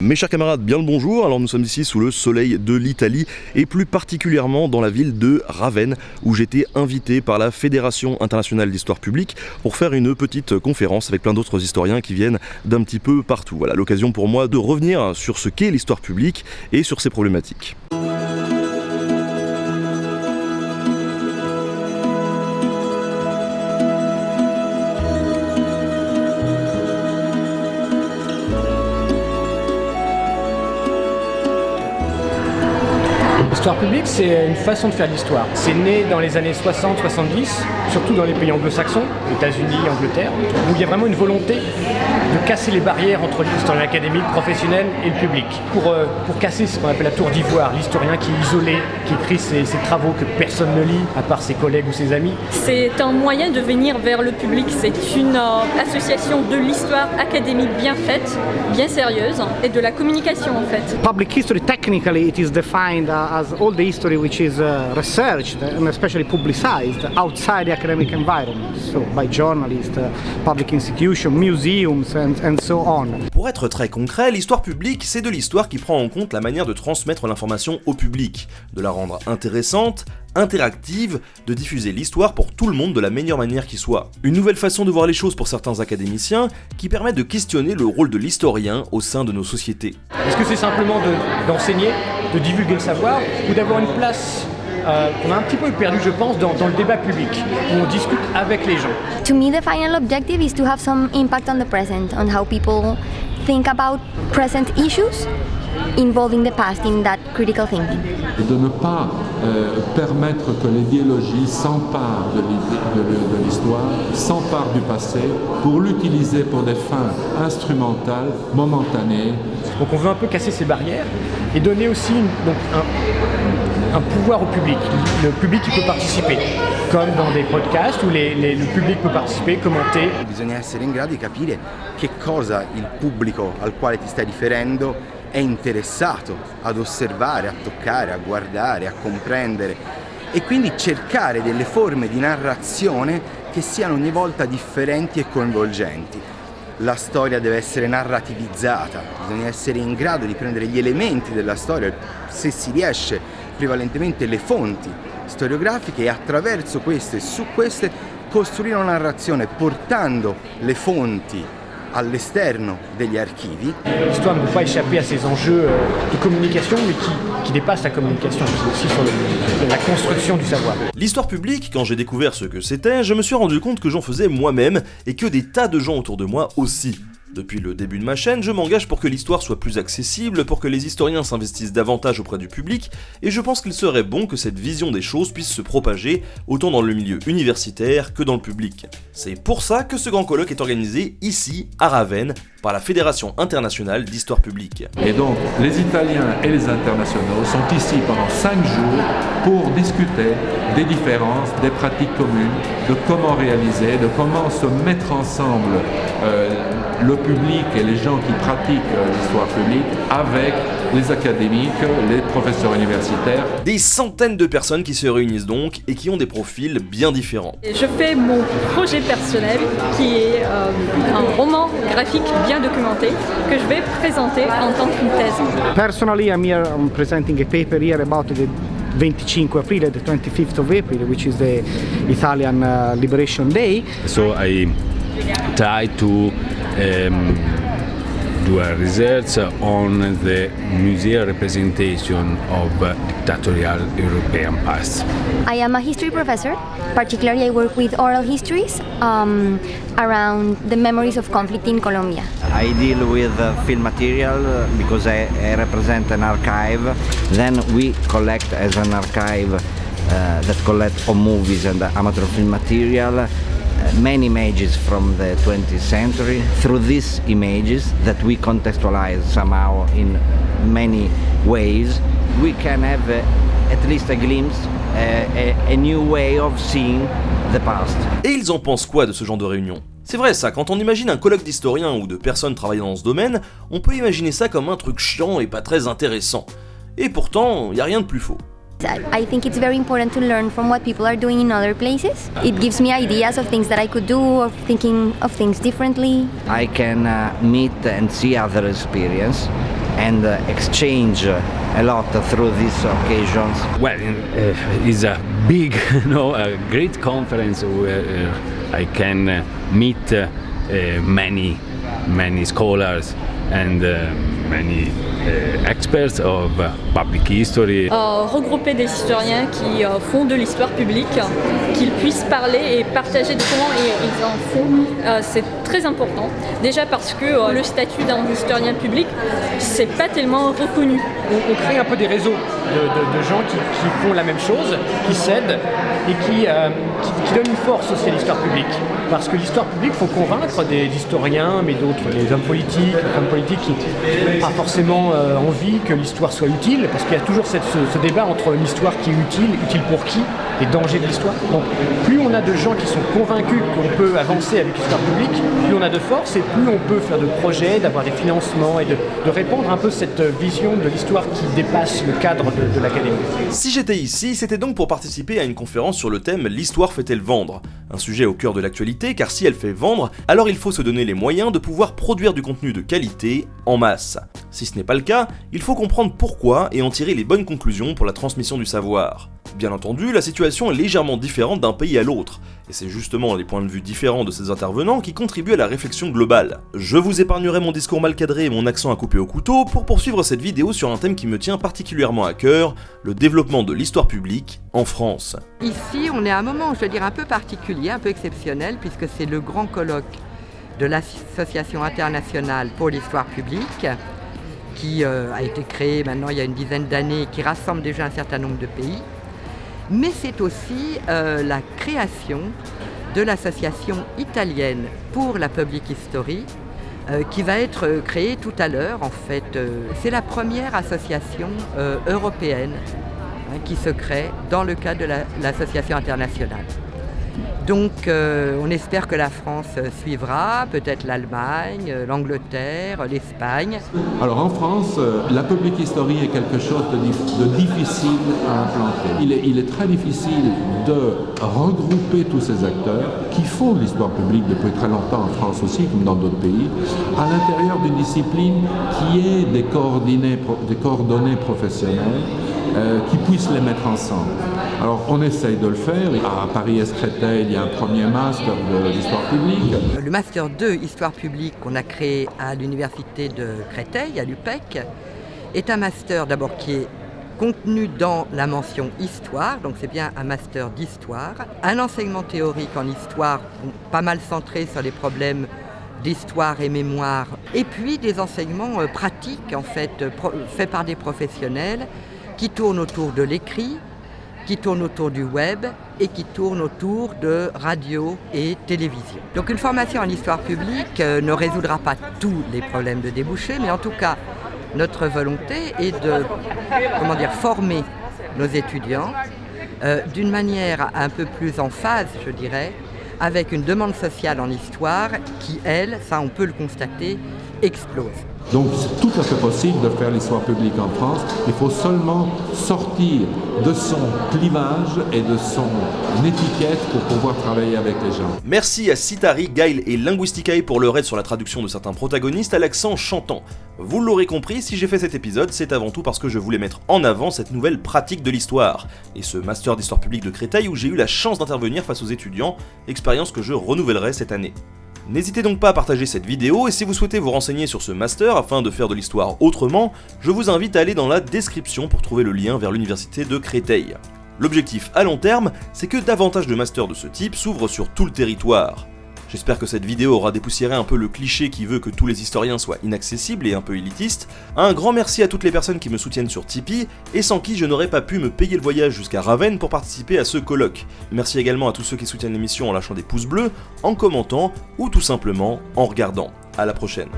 Mes chers camarades, bien le bonjour. Alors nous sommes ici sous le soleil de l'Italie et plus particulièrement dans la ville de Ravenne où j'étais invité par la Fédération internationale d'histoire publique pour faire une petite conférence avec plein d'autres historiens qui viennent d'un petit peu partout. Voilà l'occasion pour moi de revenir sur ce qu'est l'histoire publique et sur ses problématiques. L'histoire publique, c'est une façon de faire l'histoire. C'est né dans les années 60-70, surtout dans les pays anglo-saxons, États-Unis, Angleterre, où il y a vraiment une volonté de casser les barrières entre l'historien académique, professionnel et le public. Pour, euh, pour casser ce qu'on appelle la tour d'ivoire, l'historien qui est isolé, qui écrit ses, ses, travaux que personne ne lit, à part ses collègues ou ses amis. C'est un moyen de venir vers le public. C'est une euh, association de l'histoire académique bien faite, bien sérieuse, et de la communication en fait. Public history, technically, it is defined as all the history which is uh, researched and especially publicized outside the academic environment, so by journalists, uh, public institutions, museums and, and so on. Pour être très concret, l'histoire publique, c'est de l'histoire qui prend en compte la manière de transmettre l'information au public, de la rendre intéressante, interactive, de diffuser l'histoire pour tout le monde de la meilleure manière qui soit. Une nouvelle façon de voir les choses pour certains académiciens qui permet de questionner le rôle de l'historien au sein de nos sociétés. Est-ce que c'est simplement d'enseigner, de, de divulguer le savoir, ou d'avoir une place euh, qu'on a un petit peu perdu, je pense, dans, dans, le débat public, où on discute avec les gens? To me, the final objective is to have some impact on the present, on how people think about present issues involving the past in that critical thinking. De ne pas euh, permettre que l'idéologie s'empare de l'histoire, s'empare du passé, pour l'utiliser pour des fins instrumentales, momentanées. Donc on veut un peu casser ces barrières et donner aussi une, donc un, un, pouvoir au public. Le public qui peut participer, comme dans des podcasts où les, les, le public peut participer, commenter. Bisogna essere in grado di capire che cosa il pubblico al quale ti stai riferendo è interessato ad osservare, a toccare, a guardare, a comprendere e quindi cercare delle forme di narrazione che siano ogni volta differenti e coinvolgenti. La storia deve essere narrativizzata, bisogna essere in grado di prendere gli elementi della storia, se si riesce, prevalentemente le fonti storiografiche e attraverso queste e su queste costruire una narrazione portando le fonti all'esterno degli archivi. L'histoire ne peut pas échapper à ces enjeux de communication, mais qui, qui dépassent la communication, c'est aussi sur le, la construction du savoir. L'histoire publique, quand j'ai découvert ce que c'était, je me suis rendu compte que j'en faisais moi-même, et que des tas de gens autour de moi aussi. Depuis le début de ma chaîne, je m'engage pour que l'histoire soit plus accessible, pour que les historiens s'investissent davantage auprès du public, et je pense qu'il serait bon que cette vision des choses puisse se propager autant dans le milieu universitaire que dans le public. C'est pour ça que ce grand colloque est organisé ici, à Ravenne, par la Fédération internationale d'histoire publique. Et donc, les Italiens et les internationaux sont ici pendant 5 jours pour discuter des différences, des pratiques communes, de comment réaliser, de comment se mettre ensemble euh, le public et les gens qui pratiquent l'histoire publique avec les académiques, les professeurs universitaires. Des centaines de personnes qui se réunissent donc et qui ont des profils bien différents. Je fais mon projet personnel qui est euh, un roman graphique bien documenté que je vais présenter en tant qu'une thèse. Personally, I'm here I'm presenting a paper here about the 25 April, the 25th of April, which is the Italian uh, Liberation Day. So I try to um, do a research on the museum representation of dictatorial European past. I am a history professor. Particularly, I work with oral histories um, around the memories of conflict in Colombia. I deal with uh, film material because I, I, represent an archive. Then we collect as an archive uh, that collect all movies and amateur film material many images from the 20th century through these images that we contextualize somehow in many ways we can have a, at least a glimpse a, a, a new way of seeing the past. Et ils en pensent quoi de ce genre de réunion? C'est vrai ça, quand on imagine un colloque d'historiens ou de personnes travaillant dans ce domaine, on peut imaginer ça comme un truc chiant et pas très intéressant. Et pourtant, y a rien de plus faux. I think it's very important to learn from what people are doing in other places. It gives me ideas of things that I could do, of thinking of things differently. I can uh, meet and see other experience and uh, exchange a lot through these occasions. Well, uh, it's a big, no, a great conference where uh, I can uh, meet uh, uh, many, many scholars and uh, many uh, experts of uh, history. Euh, regrouper des historiens qui euh, font de l'histoire publique, qu'ils puissent parler et partager de comment ils, ils en font, euh, c'est très important. Déjà parce que euh, le statut d'un historien public, c'est pas tellement reconnu. On, on crée un peu des réseaux de, de- de gens qui, qui font la même chose, qui s'aident et qui, euh, qui, qui donnent une force aussi à l'histoire publique. Parce que l'histoire publique, il faut convaincre des historiens, mais d'autres, les hommes politiques, les femmes politiques qui n'ont pas forcément euh, envie que l'histoire soit utile, parce qu'il y a toujours ce, ce débat entre une histoire qui est utile, utile pour qui, les dangers de l'histoire. Donc plus on a de gens qui sont convaincus qu'on peut avancer avec l'histoire publique, plus on a de force et plus on peut faire de projets, d'avoir des financements et de, de répandre un peu cette vision de l'histoire qui dépasse le cadre de, de l'académie. Si j'étais ici, c'était donc pour participer à une conférence sur le thème L'histoire fait-elle vendre? Un sujet au cœur de l'actualité, car si elle fait vendre, alors il faut se donner les moyens de pouvoir produire du contenu de qualité en masse. Si ce n'est pas le cas, il faut comprendre pourquoi et en tirer les bonnes conclusions pour la transmission du savoir. Bien entendu, la situation est légèrement différente d'un pays à l'autre, et c'est justement les points de vue différents de ces intervenants qui contribuent à la réflexion globale. Je vous épargnerai mon discours mal cadré et mon accent à couper au couteau pour poursuivre cette vidéo sur un thème qui me tient particulièrement à cœur, le développement de l'histoire publique en France. Ici, on est à un moment, je veux dire, un peu particulier, un peu exceptionnel, puisque c'est le grand colloque de l'Association internationale pour l'histoire publique, qui euh, a été créée maintenant il y a une dizaine d'années, qui rassemble déjà un certain nombre de pays. Mais c'est aussi euh, la création de l'association italienne pour la public history, euh, qui va être euh, créée tout à l'heure. En fait, c'est la première association européenne hein, qui se crée dans le cadre de la- l'association internationale. Donc euh, on espère que la France euh, suivra, peut-être l'Allemagne, euh, l'Angleterre, l'Espagne. Alors en France, la public history est quelque chose de, dif- de difficile à implanter. Il est, très difficile de regrouper tous ces acteurs qui font l'histoire publique depuis très longtemps en France aussi, comme dans d'autres pays, à l'intérieur d'une discipline qui est des coordonnées professionnelles euh, qui puissent les mettre ensemble. Alors on essaye de le faire. À Paris-Est-Créteil, il y a un premier master de l'histoire publique. Le Master 2 Histoire publique qu'on a créé à l'Université de Créteil, à l'UPEC, est un master d'abord qui est contenu dans la mention Histoire, donc c'est bien un master d'histoire, un enseignement théorique en histoire pas mal centré sur les problèmes d'histoire et mémoire, et puis des enseignements euh, pratiques en fait euh, faits par des professionnels qui tournent autour de l'écrit, qui tournent autour du web et qui tournent autour de radio et télévision. Donc une formation en histoire publique euh, ne résoudra pas tous les problèmes de débouchés, mais en tout cas, notre volonté est de comment dire, former nos étudiants euh, d'une manière un peu plus en phase, je dirais, avec une demande sociale en histoire qui, elle, ça on peut le constater, explose. Donc c'est tout à fait possible de faire l'histoire publique en France. Il faut seulement sortir de son clivage et de son étiquette pour pouvoir travailler avec les gens. Merci à Citari, Gail et Linguisticae pour leur aide sur la traduction de certains protagonistes à l'accent chantant. Vous l'aurez compris, si j'ai fait cet épisode, c'est avant tout parce que je voulais mettre en avant cette nouvelle pratique de l'histoire, et ce master d'histoire publique de Créteil où j'ai eu la chance d'intervenir face aux étudiants, expérience que je renouvellerai cette année. N'hésitez donc pas à partager cette vidéo et si vous souhaitez vous renseigner sur ce master afin de faire de l'histoire autrement, je vous invite à aller dans la description pour trouver le lien vers l'université de Créteil. L'objectif à long terme, c'est que davantage de masters de ce type s'ouvrent sur tout le territoire. J'espère que cette vidéo aura dépoussiéré un peu le cliché qui veut que tous les historiens soient inaccessibles et un peu élitistes. Un grand merci à toutes les personnes qui me soutiennent sur Tipeee et sans qui je n'aurais pas pu me payer le voyage jusqu'à Ravenne pour participer à ce colloque. Merci également à tous ceux qui soutiennent l'émission en lâchant des pouces bleus, en commentant ou tout simplement en regardant. À la prochaine.